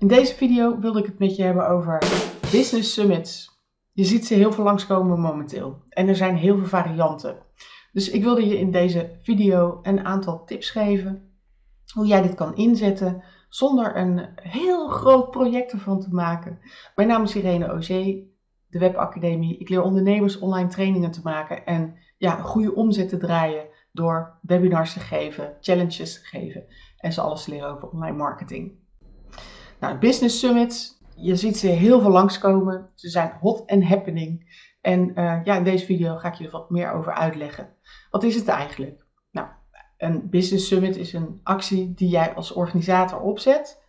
In deze video wilde ik het met je hebben over business summits. Je ziet ze heel veel langskomen momenteel en er zijn heel veel varianten. Dus ik wilde je in deze video een aantal tips geven hoe jij dit kan inzetten zonder een heel groot project ervan te maken. Mijn naam is Irene Auger, de Webacademie. Ik leer ondernemers online trainingen te maken en ja, goede omzet te draaien door webinars te geven, challenges te geven en ze alles leren over online marketing. Nou, business summits, je ziet ze heel veel langskomen. Ze zijn hot and happening. En uh, ja, in deze video ga ik je er wat meer over uitleggen. Wat is het eigenlijk? Nou, een business summit is een actie die jij als organisator opzet,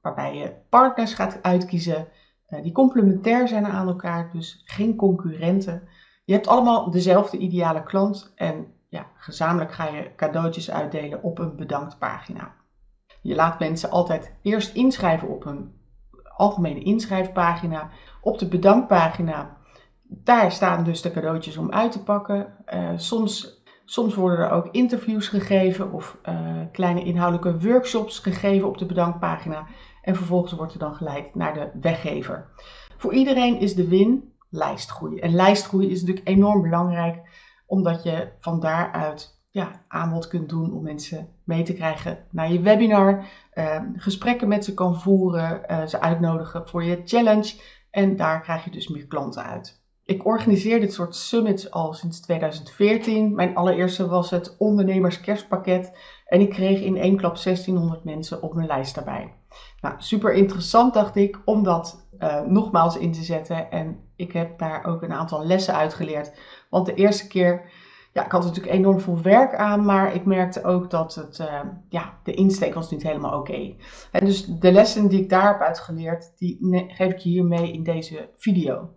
waarbij je partners gaat uitkiezen uh, die complementair zijn aan elkaar, dus geen concurrenten. Je hebt allemaal dezelfde ideale klant en ja, gezamenlijk ga je cadeautjes uitdelen op een bedanktpagina. Je laat mensen altijd eerst inschrijven op een algemene inschrijfpagina. Op de bedankpagina, daar staan dus de cadeautjes om uit te pakken. Uh, soms, soms worden er ook interviews gegeven of uh, kleine inhoudelijke workshops gegeven op de bedankpagina. En vervolgens wordt er dan geleid naar de weggever. Voor iedereen is de win lijstgroei. En lijstgroei is natuurlijk enorm belangrijk, omdat je van daaruit ja, aanbod kunt doen om mensen mee te krijgen naar je webinar. Uh, gesprekken met ze kan voeren, uh, ze uitnodigen voor je challenge. En daar krijg je dus meer klanten uit. Ik organiseer dit soort summits al sinds 2014. Mijn allereerste was het ondernemerskerstpakket. En ik kreeg in één klap 1600 mensen op mijn lijst daarbij. Nou, super interessant dacht ik om dat uh, nogmaals in te zetten. En ik heb daar ook een aantal lessen uitgeleerd. Want de eerste keer ja, ik had natuurlijk enorm veel werk aan, maar ik merkte ook dat het, uh, ja, de insteek was niet helemaal oké. En dus de lessen die ik daar heb uitgeleerd, die geef ik je hier mee in deze video.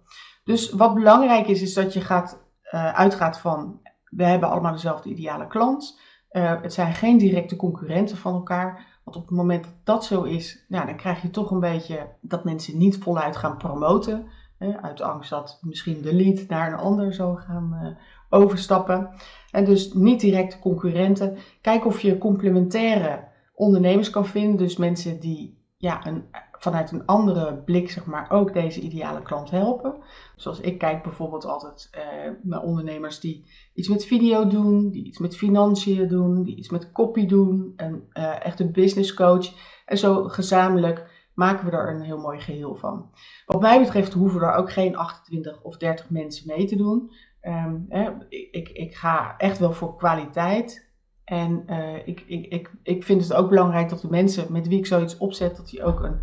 Dus wat belangrijk is, is dat je gaat, uh, uitgaat van, we hebben allemaal dezelfde ideale klant. Uh, het zijn geen directe concurrenten van elkaar. Want op het moment dat dat zo is, nou, dan krijg je toch een beetje dat mensen niet voluit gaan promoten. Hè, uit angst dat misschien de lead naar een ander zou gaan overstappen. En dus niet direct concurrenten. Kijk of je complementaire ondernemers kan vinden. Dus mensen die ja, een, vanuit een andere blik zeg maar, ook deze ideale klant helpen. Zoals ik kijk bijvoorbeeld altijd uh, naar ondernemers die iets met video doen, die iets met financiën doen, die iets met copy doen. En uh, echt een business coach. En zo gezamenlijk maken we er een heel mooi geheel van. Wat mij betreft hoeven er ook geen 28 of 30 mensen mee te doen. Um, hè, ik, ik ga echt wel voor kwaliteit. En uh, ik, ik, ik, ik vind het ook belangrijk dat de mensen met wie ik zoiets opzet, dat die ook een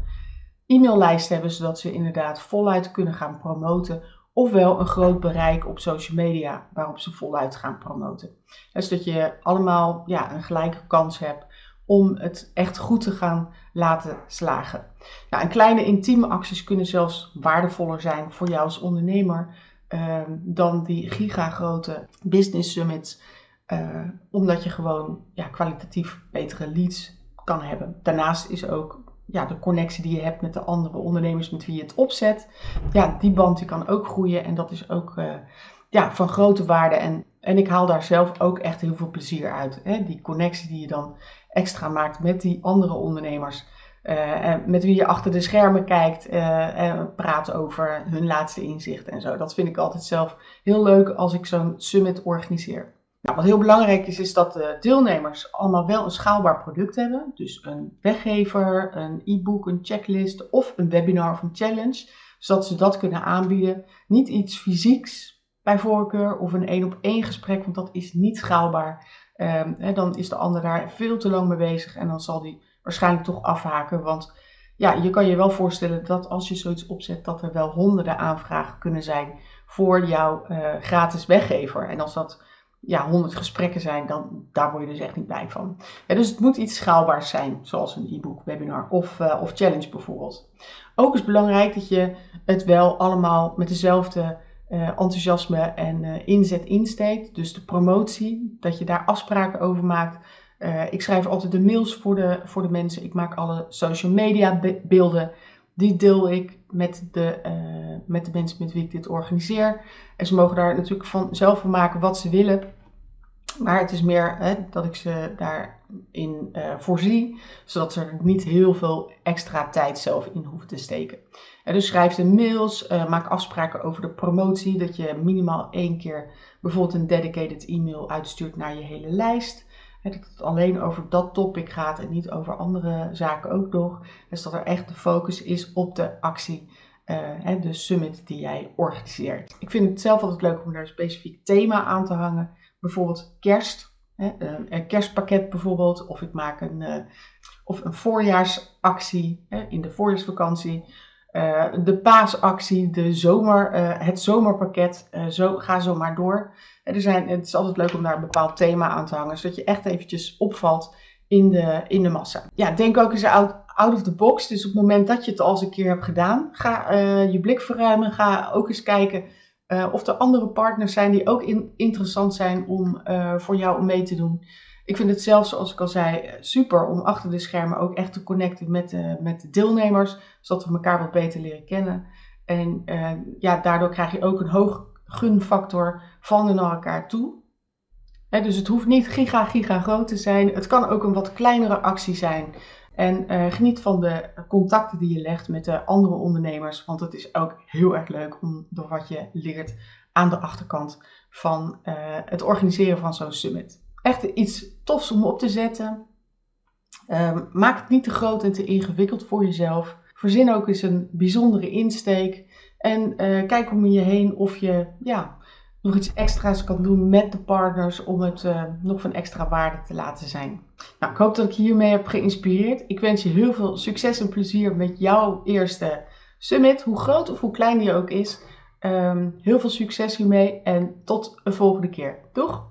e-maillijst hebben, zodat ze inderdaad voluit kunnen gaan promoten. Ofwel een groot bereik op social media waarop ze voluit gaan promoten. Dus dat je allemaal ja, een gelijke kans hebt om het echt goed te gaan laten slagen. Nou, en kleine intieme acties kunnen zelfs waardevoller zijn voor jou als ondernemer Ehm, dan die gigagrote business summits. Uh, omdat je gewoon ja, kwalitatief betere leads kan hebben. Daarnaast is ook ja, de connectie die je hebt met de andere ondernemers met wie je het opzet. Ja, die band die kan ook groeien en dat is ook uh, ja, van grote waarde. En, en ik haal daar zelf ook echt heel veel plezier uit. Hè? Die connectie die je dan extra maakt met die andere ondernemers. Uh, met wie je achter de schermen kijkt uh, en praat over hun laatste inzicht en zo. Dat vind ik altijd zelf heel leuk als ik zo'n summit organiseer. Nou, wat heel belangrijk is, is dat de deelnemers allemaal wel een schaalbaar product hebben. Dus een weggever, een e-book, een checklist of een webinar of een challenge. Zodat ze dat kunnen aanbieden. Niet iets fysieks bij voorkeur of een één op één gesprek, want dat is niet schaalbaar. Um, hè, dan is de ander daar veel te lang mee bezig en dan zal die waarschijnlijk toch afhaken. Want ja, je kan je wel voorstellen dat als je zoiets opzet, dat er wel honderden aanvragen kunnen zijn voor jouw uh, gratis weggever. En als dat ja, 100 gesprekken zijn, dan daar word je dus echt niet blij van. Dus het moet iets schaalbaars zijn, zoals een e-book, webinar of, uh, of challenge bijvoorbeeld. Ook is belangrijk dat je het wel allemaal met dezelfde uh, enthousiasme en inzet insteekt. Dus de promotie, dat je daar afspraken over maakt uh, ik schrijf altijd de mails voor de, voor de mensen. Ik maak alle social media beelden. Die deel ik met de, uh, met de mensen met wie ik dit organiseer. En ze mogen daar natuurlijk van, zelf van maken wat ze willen. Maar het is meer hè, dat ik ze daarin uh, voorzie, zodat ze er niet heel veel extra tijd zelf in hoeven te steken. En dus schrijf ze mails, maak afspraken over de promotie, dat je minimaal één keer bijvoorbeeld een dedicated e-mail uitstuurt naar je hele lijst. Dat het alleen over dat topic gaat en niet over andere zaken ook nog. Dus dat er echt de focus is op de actie, uh, de summit die jij organiseert. Ik vind het zelf altijd leuk om daar een specifiek thema aan te hangen bijvoorbeeld kerst, een kerstpakket bijvoorbeeld, of ik maak een, uh, of een voorjaarsactie in de voorjaarsvakantie, uh, de paasactie, de zomer, uh, het zomerpakket, zo, ga zo maar door. Er zijn, het is altijd leuk om daar een bepaald thema aan te hangen, zodat je echt eventjes opvalt in de, in de massa. Ja, denk ook eens out, of the box. Dus op het moment dat je het al eens een keer hebt gedaan, ga je blik verruimen, ga ook eens kijken of er andere partners zijn die ook in, interessant zijn om voor jou om mee te doen. Ik vind het zelfs, zoals ik al zei, eh, super om achter de schermen ook echt te connecten met, uh, met de deelnemers, zodat we elkaar wat beter leren kennen. En uh, ja, daardoor krijg je ook een hoog gunfactor van en naar elkaar toe. Dus het hoeft niet giga, giga groot te zijn. Het kan ook een wat kleinere actie zijn. En uh, geniet van de contacten die je legt met de andere ondernemers, want het is ook heel erg leuk om door wat je leert aan de achterkant van het organiseren van zo'n summit. Echt iets tofs om op te zetten. Uh, maak het niet te groot en te ingewikkeld voor jezelf. Verzin ook eens een bijzondere insteek. En uh, kijk om je heen of je ja, nog iets extra's kan doen met de partners om het uh, nog van extra waarde te laten zijn. Nou, ik hoop dat ik je hiermee heb geïnspireerd. Ik wens je heel veel succes en plezier met jouw eerste summit, hoe groot of hoe klein die ook is. Um, heel veel succes hiermee en tot een volgende keer. Doeg!